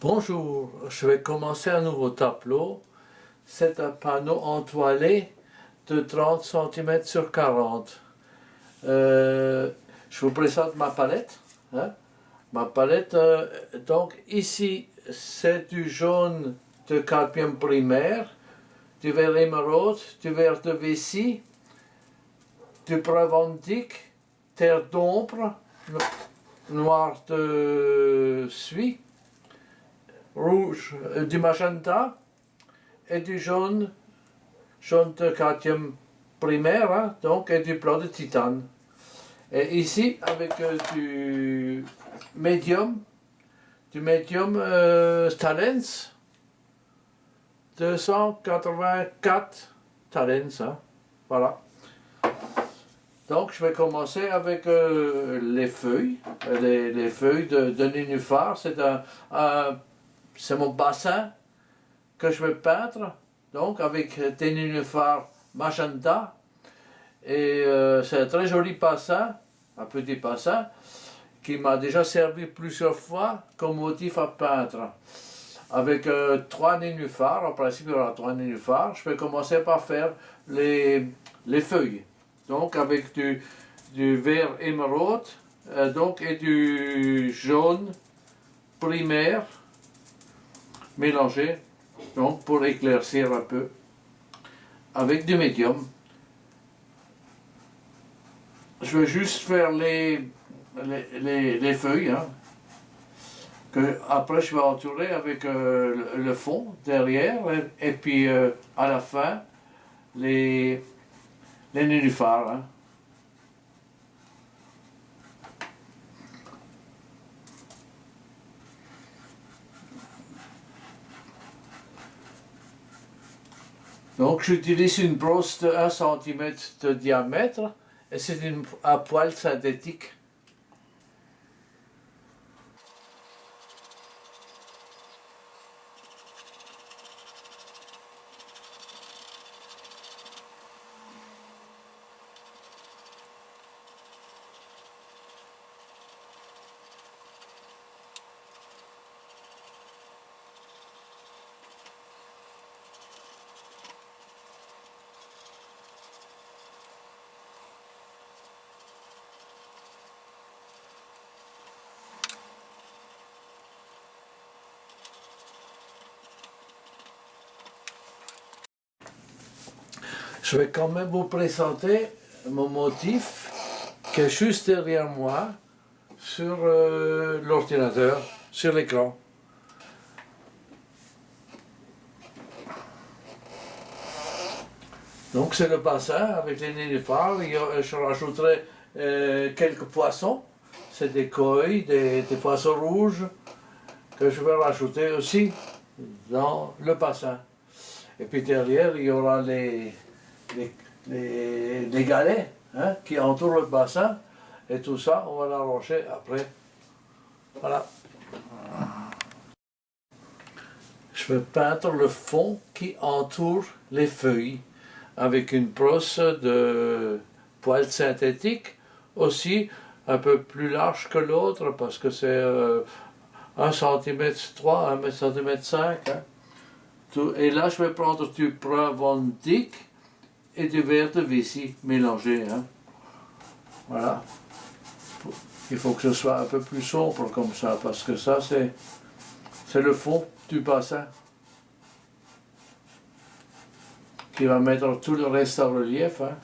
Bonjour, je vais commencer un nouveau tableau. C'est un panneau entoilé de 30 cm sur 40. Euh, je vous présente ma palette. Hein. Ma palette, euh, donc ici, c'est du jaune de cadmium primaire, du vert émeraude, du vert de vessie, du pravantique, terre d'ombre, noir de suie, rouge, euh, du magenta et du jaune, jaune de cadmium primaire, hein, donc, et du blanc de titane. Et ici, avec euh, du médium, du médium euh, Talens, 284 Talens, hein, voilà. Donc je vais commencer avec les feuilles, les, feuilles de, de nénuphar, c'est un, c'est mon bassin que je vais peindre, donc avec des nénuphars magenta, et euh, c'est un très joli bassin, un petit bassin, qui m'a déjà servi plusieurs fois comme motif à peindre. Avec euh, trois nénuphars, en principe il y aura trois nénuphars, je vais commencer par faire les, les feuilles. Donc avec du, vert émeraude, euh, donc et du jaune primaire mélangé, donc pour éclaircir un peu, avec du médium. Je vais juste faire les, les, feuilles, hein, que après je vais entourer avec euh, le, fond derrière, et, puis euh, à la fin, les, les nénuphars. Hein. Donc j'utilise une brosse de 1 cm de diamètre et c'est un poil synthétique Je vais quand même vous présenter mon motif qui est juste derrière moi sur euh, l'ordinateur, sur l'écran. Donc c'est le bassin avec les nénuphars, je rajouterai euh, quelques poissons, c'est des koi, des, poissons rouges que je vais rajouter aussi dans le bassin. Et puis derrière il y aura les, les, galets hein, qui entourent le bassin. Et tout ça, on va l'arranger après. Voilà. Je vais peindre le fond qui entoure les feuilles avec une brosse de poils synthétique aussi un peu plus large que l'autre parce que c'est euh, 1 cm 3, 1 cm 5. Et là, je vais prendre du Pravandic et du verre de vessie mélangé. Hein. Voilà. Il faut que ce soit un peu plus sombre comme ça, parce que ça, c'est le fond du bassin qui va mettre tout le reste en relief. Hein.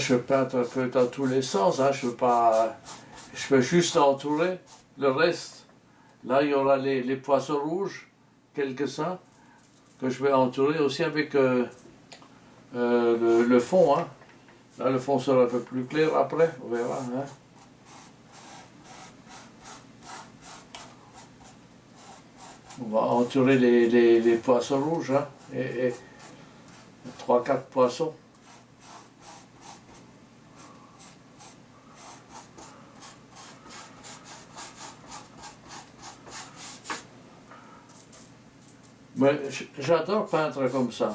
Je peindre un peu dans tous les sens, hein. je veux pas... Je juste entourer le reste. Là, il y aura les, poissons rouges, quelques-uns, que je vais entourer aussi avec euh, euh, le, fond. Hein. Là, le fond sera un peu plus clair après, on verra. Hein. On va entourer les, poissons rouges, hein, et 3-4 poissons. J'adore peindre comme ça.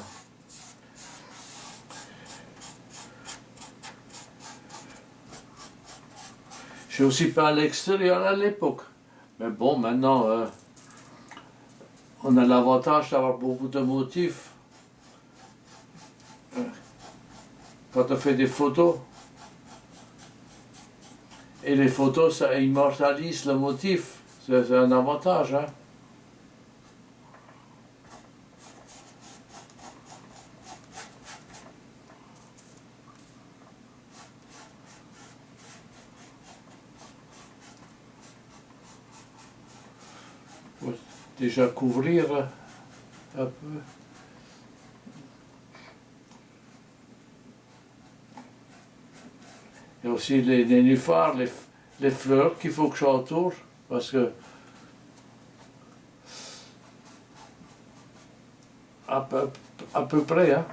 J'ai aussi peint à l'extérieur à l'époque. Mais bon, maintenant, euh, on a l'avantage d'avoir beaucoup de motifs. Euh, quand on fait des photos, et les photos, ça immortalise le motif. C'est un avantage. Hein? Déjà couvrir un peu. Et aussi les nénuphars, les, les fleurs qu'il faut que j'entoure, parce que à peu, à peu près, hein.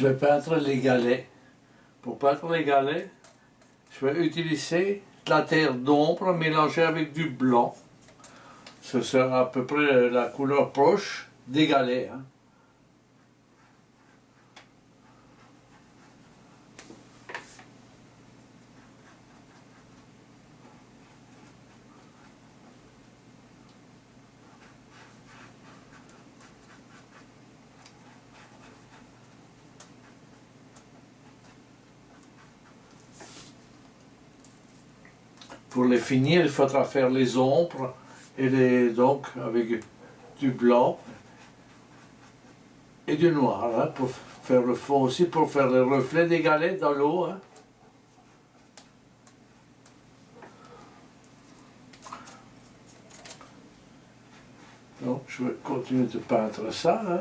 Je vais peindre les galets. Pour peindre les galets, je vais utiliser la terre d'ombre mélangée avec du blanc. Ce sera à peu près la couleur proche des galets. Hein. Finir, il faudra faire les ombres, et les, donc avec du blanc et du noir, hein, pour faire le fond aussi, pour faire les reflets des galets dans l'eau. Hein. Donc je vais continuer de peindre ça. Hein.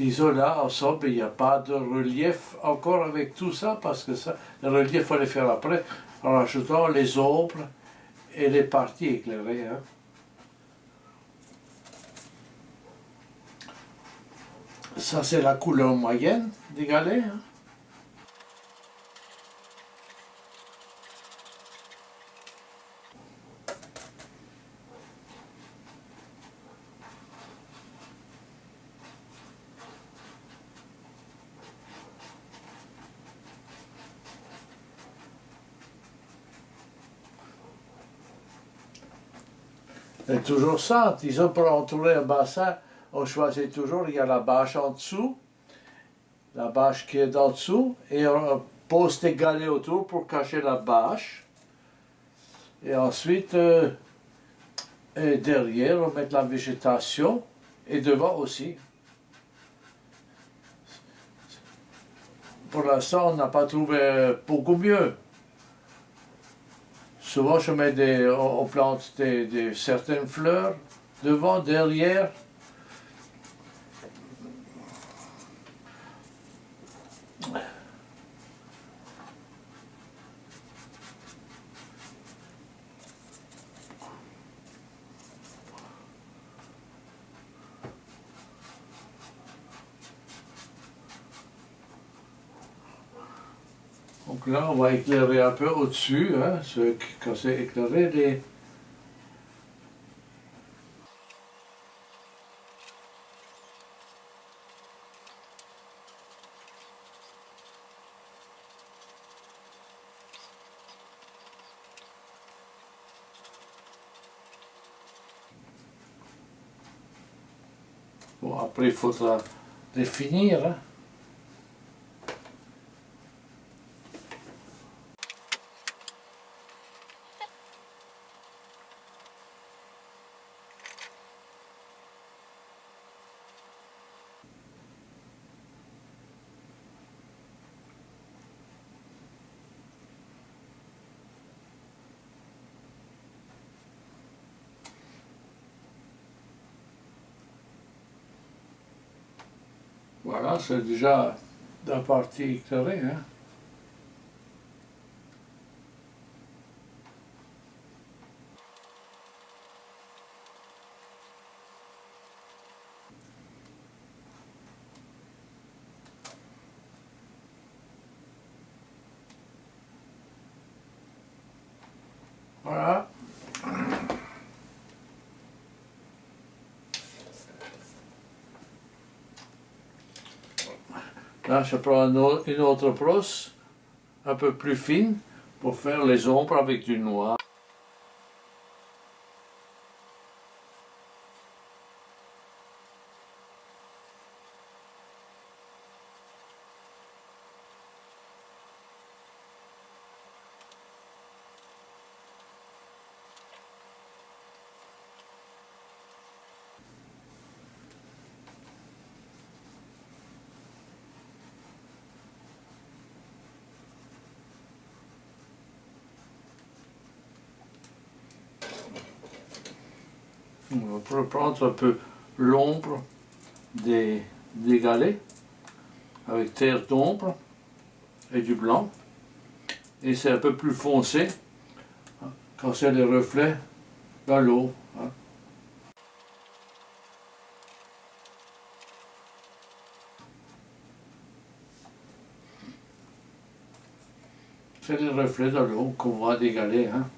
Disons là, ensemble, il n'y a pas de relief encore avec tout ça, parce que ça, le relief, il faut le faire après, en rajoutant les ombres et les parties éclairées. Hein. Ça, c'est la couleur moyenne des galets. Hein. C'est toujours ça, disons pour entourer un bassin, on choisit toujours, il y a la bâche en dessous, la bâche qui est en dessous, et on pose des galets autour pour cacher la bâche. Et ensuite, euh, derrière, on met la végétation, et devant aussi. Pour l'instant, on n'a pas trouvé beaucoup mieux. Souvent, je mets des, on plante certaines fleurs devant, derrière. Donc là, on va éclairer un peu au-dessus, hein, quand c'est éclairé, les... Bon, après, il faudra définir. Hein. Voilà, c'est déjà la partie éclairée. Hein. Voilà. Là, je prends une autre brosse, un peu plus fine, pour faire les ombres avec du noir. On va prendre un peu l'ombre des, galets avec terre d'ombre et du blanc. Et c'est un peu plus foncé quand c'est les reflets dans l'eau. Hein. C'est les reflets dans l'eau qu'on voit des galets. Hein.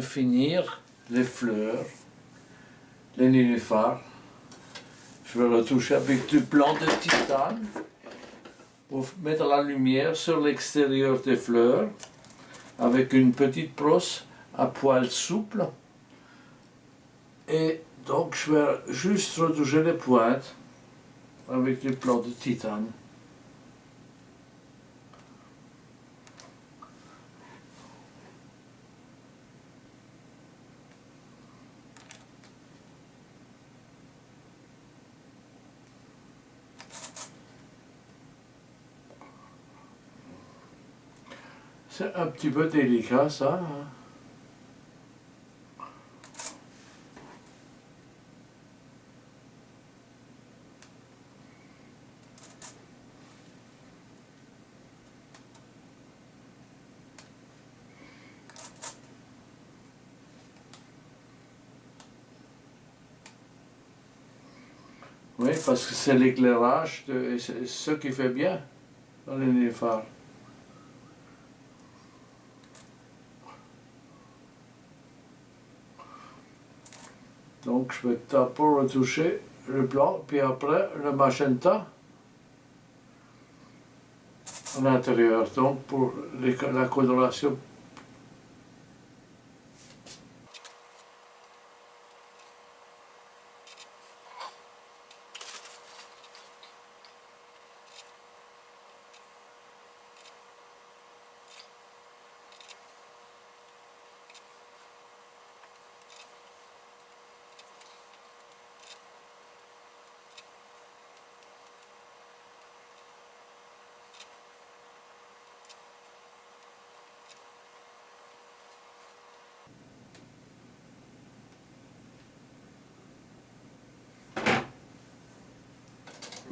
Finir les fleurs, les nénuphars. Je vais retoucher avec du blanc de titane pour mettre la lumière sur l'extérieur des fleurs avec une petite brosse à poils souple. Et donc je vais juste retoucher les pointes avec du blanc de titane. Un petit peu délicat ça. Hein. Oui, parce que c'est l'éclairage, c'est ce qui fait bien dans les nénuphars. Donc je vais d'abord retoucher le blanc, puis après le magenta à l'intérieur, donc pour la coloration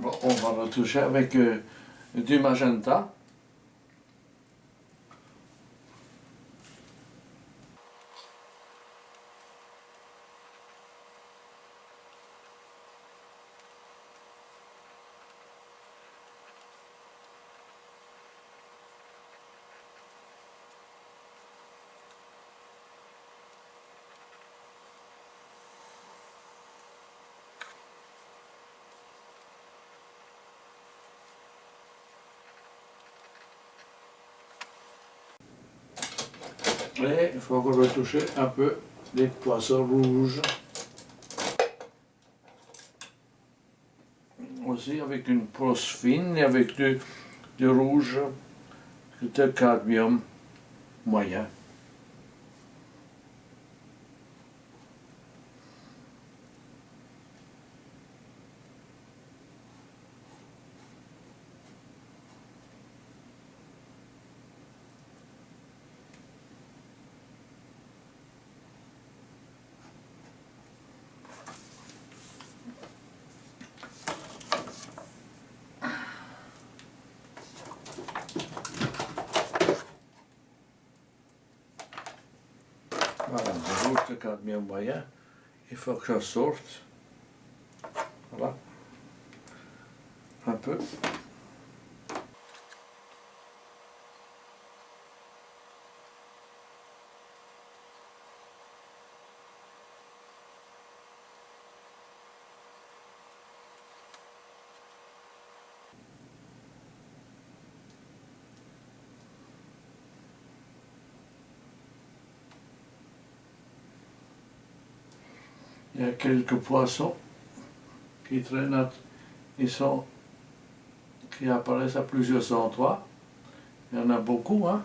on va retoucher avec euh, du magenta. Et il faut encore retoucher un peu les poissons rouges. Aussi avec une brosse fine et avec du, du rouge de cadmium moyen. Rouge de cadmium moyen. Il faut que je sorte. Voilà. Un peu. Il y a quelques poissons qui traînent, ils sont, qui apparaissent à plusieurs endroits. Il y en a beaucoup, hein.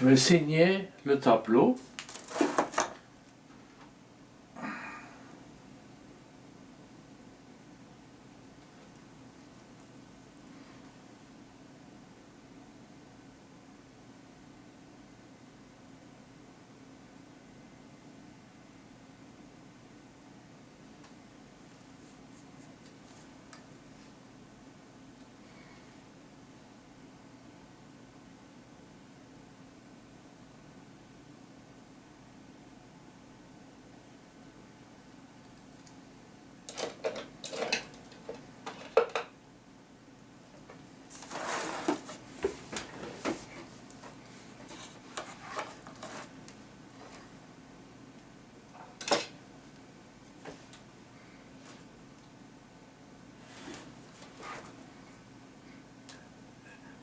Je vais signer le tableau.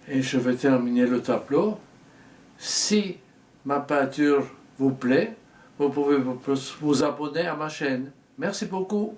Et je vais terminer le tableau. Si ma peinture vous plaît, vous pouvez vous abonner à ma chaîne. Merci beaucoup.